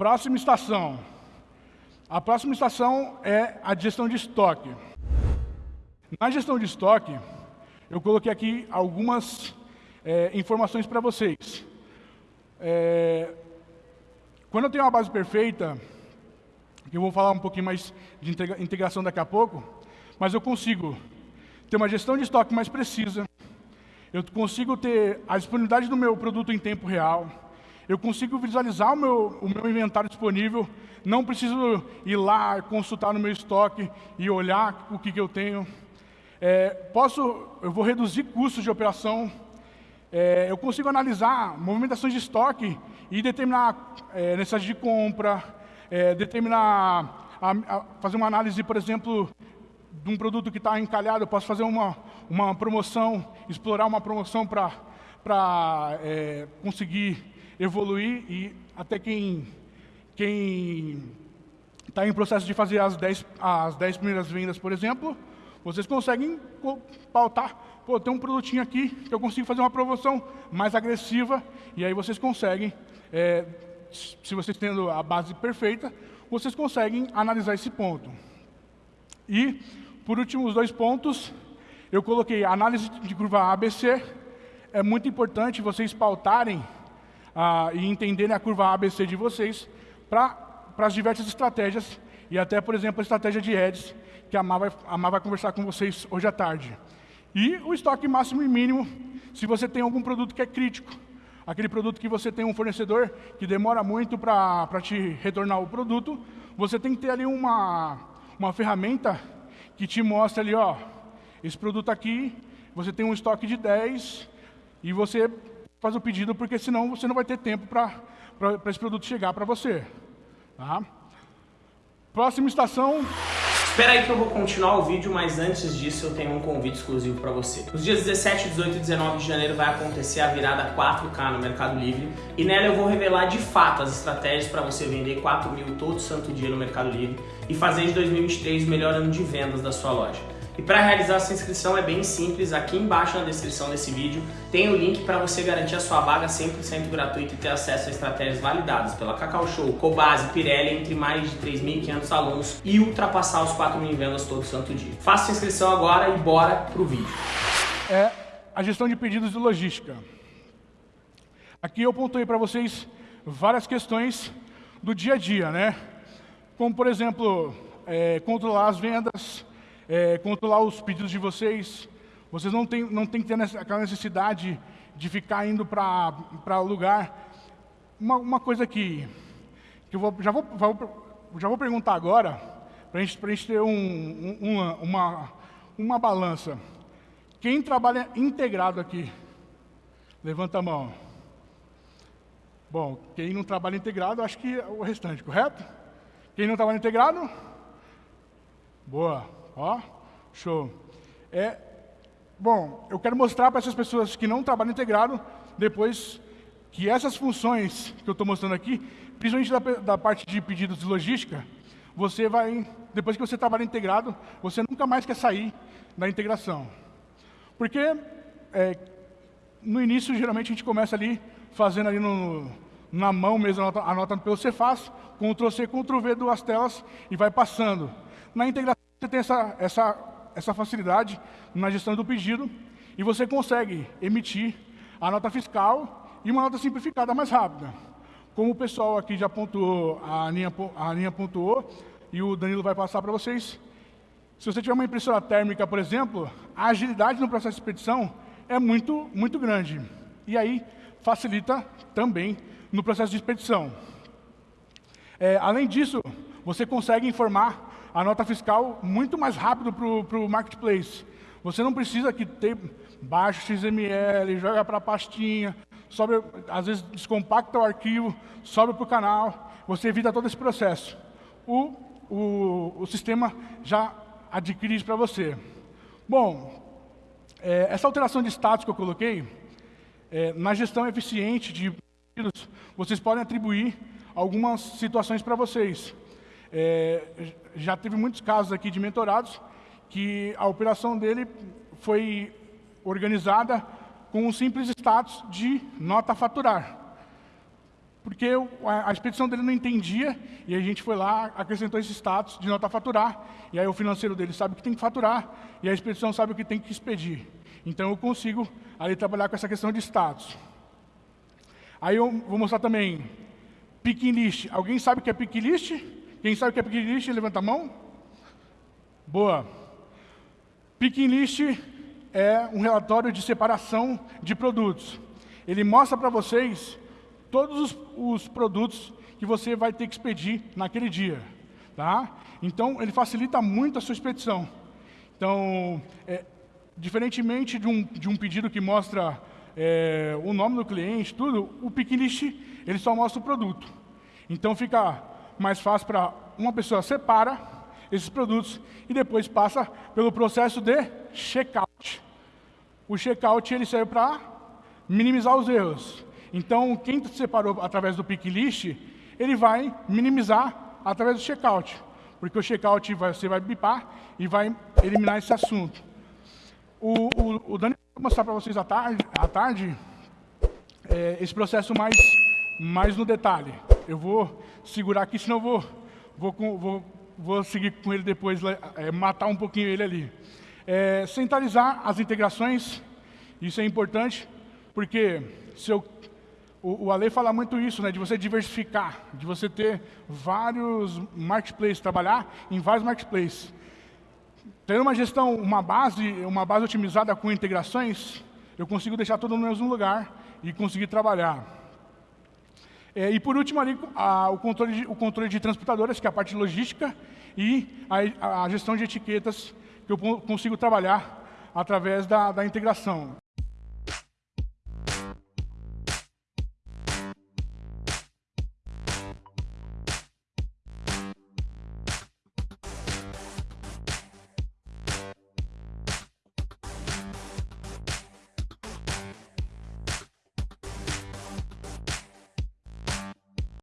Próxima estação. A próxima estação é a gestão de estoque. Na gestão de estoque, eu coloquei aqui algumas é, informações para vocês. É, quando eu tenho uma base perfeita, eu vou falar um pouquinho mais de integração daqui a pouco, mas eu consigo ter uma gestão de estoque mais precisa, eu consigo ter a disponibilidade do meu produto em tempo real, eu consigo visualizar o meu, o meu inventário disponível, não preciso ir lá, consultar no meu estoque e olhar o que, que eu tenho. É, posso, eu vou reduzir custos de operação, é, eu consigo analisar movimentações de estoque e determinar é, necessidade de compra, é, determinar, a, a fazer uma análise, por exemplo, de um produto que está encalhado, eu posso fazer uma, uma promoção, explorar uma promoção para é, conseguir evoluir e até quem quem está em processo de fazer as 10, as 10 primeiras vendas, por exemplo, vocês conseguem pautar, pô, tem um produtinho aqui que eu consigo fazer uma promoção mais agressiva, e aí vocês conseguem, é, se vocês tendo a base perfeita, vocês conseguem analisar esse ponto. E, por último, os dois pontos, eu coloquei análise de curva ABC. É muito importante vocês pautarem ah, e entenderem a curva ABC de vocês para as diversas estratégias e até, por exemplo, a estratégia de ads, que a Mar vai, a Mar vai conversar com vocês hoje à tarde. E o estoque máximo e mínimo, se você tem algum produto que é crítico. Aquele produto que você tem um fornecedor que demora muito para te retornar o produto, você tem que ter ali uma, uma ferramenta que te mostra ali, ó, esse produto aqui, você tem um estoque de 10 e você faz o pedido, porque senão você não vai ter tempo para esse produto chegar para você. Tá? Próxima estação. Espera aí que eu vou continuar o vídeo, mas antes disso eu tenho um convite exclusivo para você. Nos dias 17, 18 e 19 de janeiro vai acontecer a virada 4K no Mercado Livre e nela eu vou revelar de fato as estratégias para você vender 4 mil todo santo dia no Mercado Livre e fazer de 2023 o melhor ano de vendas da sua loja. E para realizar essa inscrição é bem simples, aqui embaixo na descrição desse vídeo tem o link para você garantir a sua vaga 100% gratuito e ter acesso a estratégias validadas pela Cacau Show, Cobase, Pirelli, entre mais de 3.500 alunos e ultrapassar os 4 mil vendas todo santo dia. Faça a inscrição agora e bora pro vídeo. É a gestão de pedidos de logística. Aqui eu pontuei para vocês várias questões do dia a dia, né? Como, por exemplo, é, controlar as vendas, é, controlar os pedidos de vocês. Vocês não têm, não têm que ter aquela necessidade de ficar indo para lugar. Uma, uma coisa que, que eu vou, já, vou, já vou perguntar agora, para a gente, gente ter um, um, uma, uma, uma balança. Quem trabalha integrado aqui? Levanta a mão. Bom, quem não trabalha integrado, acho que é o restante, correto? Quem não trabalha integrado? Boa. Ó, show. É, bom, eu quero mostrar para essas pessoas que não trabalham integrado, depois que essas funções que eu estou mostrando aqui, principalmente da, da, parte de pedidos de logística, você vai, depois que você trabalha integrado, você nunca mais quer sair da integração. Porque é, no início, geralmente, a gente começa ali, fazendo ali no, na mão mesmo, anotando pelo Cefaz, Ctrl-C, Ctrl-V, duas telas, e vai passando. Na integração, você tem essa, essa, essa facilidade na gestão do pedido e você consegue emitir a nota fiscal e uma nota simplificada mais rápida. Como o pessoal aqui já pontuou, a Aninha, a Aninha pontuou, e o Danilo vai passar para vocês, se você tiver uma impressora térmica, por exemplo, a agilidade no processo de expedição é muito, muito grande. E aí facilita também no processo de expedição. É, além disso, você consegue informar a nota fiscal muito mais rápido para o marketplace. Você não precisa que ter baixo XML, joga para a pastinha, sobe, às vezes descompacta o arquivo, sobe para o canal, você evita todo esse processo. O, o, o sistema já adquire isso para você. Bom, é, essa alteração de status que eu coloquei, é, na gestão eficiente de vocês podem atribuir algumas situações para vocês. É, já teve muitos casos aqui de mentorados que a operação dele foi organizada com um simples status de nota faturar. porque a, expedição dele não entendia, e a gente foi lá, acrescentou esse status de nota faturar, e aí o financeiro dele sabe que tem que faturar, e a expedição sabe o que tem que expedir. Então eu consigo ali trabalhar com essa questão de status. Aí eu vou mostrar também picking list. Alguém sabe o que é picking list? Quem sabe o que é picking list, levanta a mão. Boa. Picking list é um relatório de separação de produtos. Ele mostra para vocês todos os, os, produtos que você vai ter que expedir naquele dia. Tá? Então, ele facilita muito a sua expedição. Então, é, diferentemente de um, de um pedido que mostra é, o nome do cliente, tudo, o Picklist, ele só mostra o produto. Então, fica mais fácil para uma pessoa separa esses produtos e depois passa pelo processo de checkout. O checkout ele serve para minimizar os erros. Então, quem separou através do pick list, ele vai minimizar através do checkout. Porque o checkout vai, você vai bipar e vai eliminar esse assunto. O, o, o Dani vai mostrar para vocês à tarde, à tarde é, esse processo mais, mais no detalhe. Eu vou segurar aqui, senão eu vou, vou, vou, vou seguir com ele depois, é, matar um pouquinho ele ali. É, centralizar as integrações, isso é importante, porque se eu o, o Ale fala muito isso, né, de você diversificar, de você ter vários marketplaces, trabalhar em vários marketplaces. Ter uma gestão, uma base, uma base otimizada com integrações, eu consigo deixar todo no mesmo lugar e conseguir trabalhar. É, e por último ali, a, o, controle de, o controle de transportadoras, que é a parte logística, e a, a gestão de etiquetas, que eu consigo trabalhar através da, da integração.